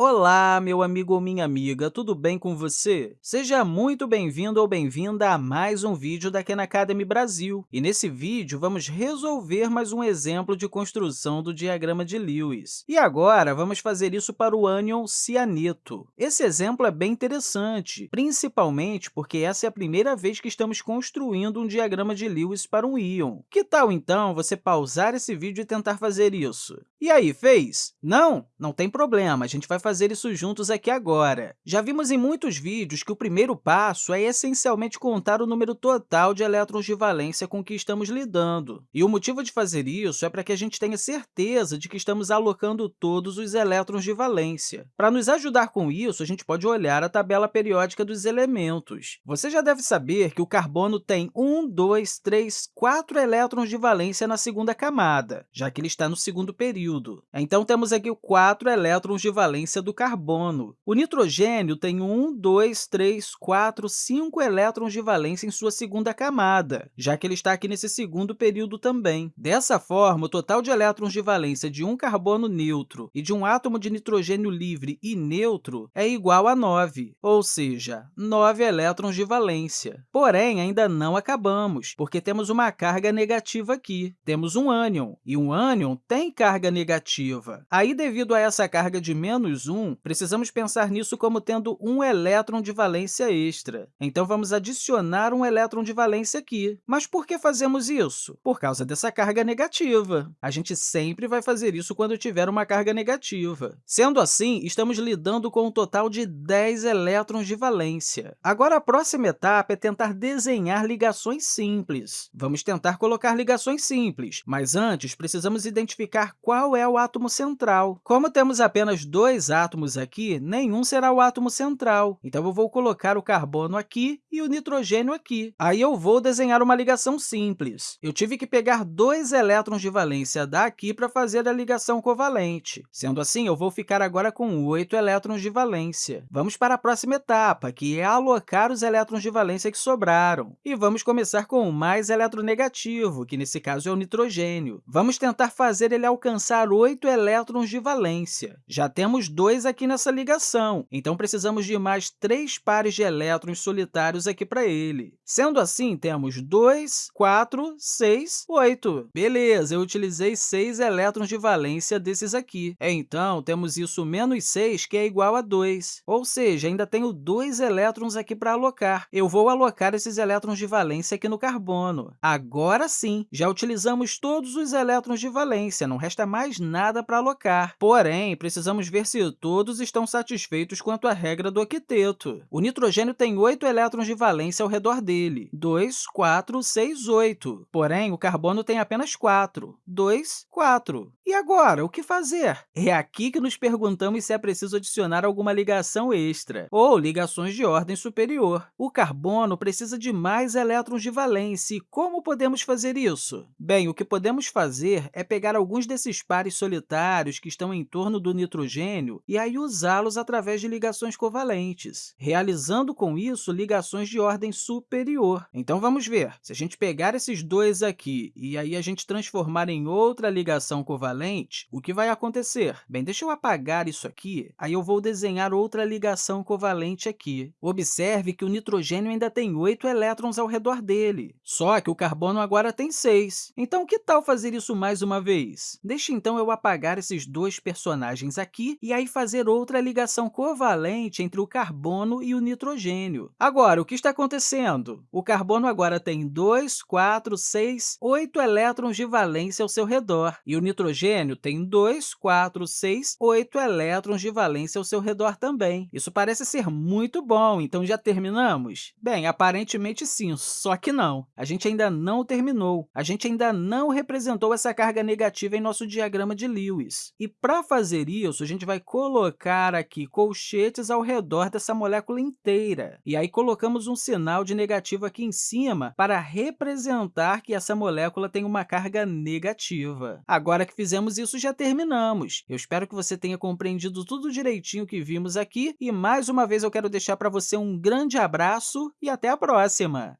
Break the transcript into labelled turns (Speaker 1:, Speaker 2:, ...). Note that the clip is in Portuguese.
Speaker 1: Olá, meu amigo ou minha amiga, tudo bem com você? Seja muito bem-vindo ou bem-vinda a mais um vídeo da Khan Academy Brasil. E nesse vídeo, vamos resolver mais um exemplo de construção do diagrama de Lewis. E agora, vamos fazer isso para o ânion cianeto. Esse exemplo é bem interessante, principalmente porque essa é a primeira vez que estamos construindo um diagrama de Lewis para um íon. Que tal, então, você pausar esse vídeo e tentar fazer isso? E aí, fez? Não? Não tem problema, a gente vai isso juntos aqui agora. Já vimos em muitos vídeos que o primeiro passo é essencialmente contar o número total de elétrons de valência com que estamos lidando. E o motivo de fazer isso é para que a gente tenha certeza de que estamos alocando todos os elétrons de valência. Para nos ajudar com isso, a gente pode olhar a tabela periódica dos elementos. Você já deve saber que o carbono tem 1, 2, 3, 4 elétrons de valência na segunda camada, já que ele está no segundo período. Então, temos aqui 4 elétrons de valência do carbono. O nitrogênio tem 1, 2, 3, 4, 5 elétrons de valência em sua segunda camada, já que ele está aqui nesse segundo período também. Dessa forma, o total de elétrons de valência de um carbono neutro e de um átomo de nitrogênio livre e neutro é igual a 9, ou seja, 9 elétrons de valência. Porém, ainda não acabamos, porque temos uma carga negativa aqui. Temos um ânion, e um ânion tem carga negativa. Aí, devido a essa carga de menos 1, precisamos pensar nisso como tendo um elétron de valência extra. Então, vamos adicionar um elétron de valência aqui. Mas por que fazemos isso? Por causa dessa carga negativa. A gente sempre vai fazer isso quando tiver uma carga negativa. Sendo assim, estamos lidando com um total de 10 elétrons de valência. Agora, a próxima etapa é tentar desenhar ligações simples. Vamos tentar colocar ligações simples, mas antes precisamos identificar qual é o átomo central. Como temos apenas dois átomos aqui, nenhum será o átomo central. Então, eu vou colocar o carbono aqui e o nitrogênio aqui. Aí, eu vou desenhar uma ligação simples. Eu tive que pegar dois elétrons de valência daqui para fazer a ligação covalente. Sendo assim, eu vou ficar agora com oito elétrons de valência. Vamos para a próxima etapa, que é alocar os elétrons de valência que sobraram. E vamos começar com o mais eletronegativo, que nesse caso é o nitrogênio. Vamos tentar fazer ele alcançar oito elétrons de valência. Já temos dois aqui nessa ligação, então precisamos de mais três pares de elétrons solitários aqui para ele. Sendo assim, temos 2, 4, 6, 8. Beleza, eu utilizei 6 elétrons de valência desses aqui. Então, temos isso menos 6, que é igual a 2. Ou seja, ainda tenho 2 elétrons aqui para alocar. Eu vou alocar esses elétrons de valência aqui no carbono. Agora sim, já utilizamos todos os elétrons de valência, não resta mais nada para alocar. Porém, precisamos ver se todos estão satisfeitos quanto à regra do octeto. O nitrogênio tem 8 elétrons de valência ao redor dele. 2, 4, 6, 8. Porém, o carbono tem apenas 4. 2, 4. E agora, o que fazer? É aqui que nos perguntamos se é preciso adicionar alguma ligação extra, ou ligações de ordem superior. O carbono precisa de mais elétrons de valência. Como podemos fazer isso? Bem, o que podemos fazer é pegar alguns desses pares solitários que estão em torno do nitrogênio e aí usá-los através de ligações covalentes, realizando com isso ligações de ordem superior. Então, vamos ver. Se a gente pegar esses dois aqui e aí a gente transformar em outra ligação covalente, o que vai acontecer? Bem, deixa eu apagar isso aqui, aí eu vou desenhar outra ligação covalente aqui. Observe que o nitrogênio ainda tem oito elétrons ao redor dele, só que o carbono agora tem seis. Então, que tal fazer isso mais uma vez? Deixe, então, eu apagar esses dois personagens aqui e aí fazer outra ligação covalente entre o carbono e o nitrogênio. Agora, o que está acontecendo? O carbono agora tem 2, 4, 6, 8 elétrons de valência ao seu redor, e o nitrogênio tem 2, 4, 6, 8 elétrons de valência ao seu redor também. Isso parece ser muito bom, então já terminamos? Bem, aparentemente sim, só que não. A gente ainda não terminou. A gente ainda não representou essa carga negativa em nosso diagrama de Lewis. E para fazer isso, a gente vai colocar aqui colchetes ao redor dessa molécula inteira. E aí colocamos um sinal de negativo aqui em cima para representar que essa molécula tem uma carga negativa. Agora que fizemos isso, já terminamos. Eu espero que você tenha compreendido tudo direitinho que vimos aqui e, mais uma vez, eu quero deixar para você um grande abraço e até a próxima!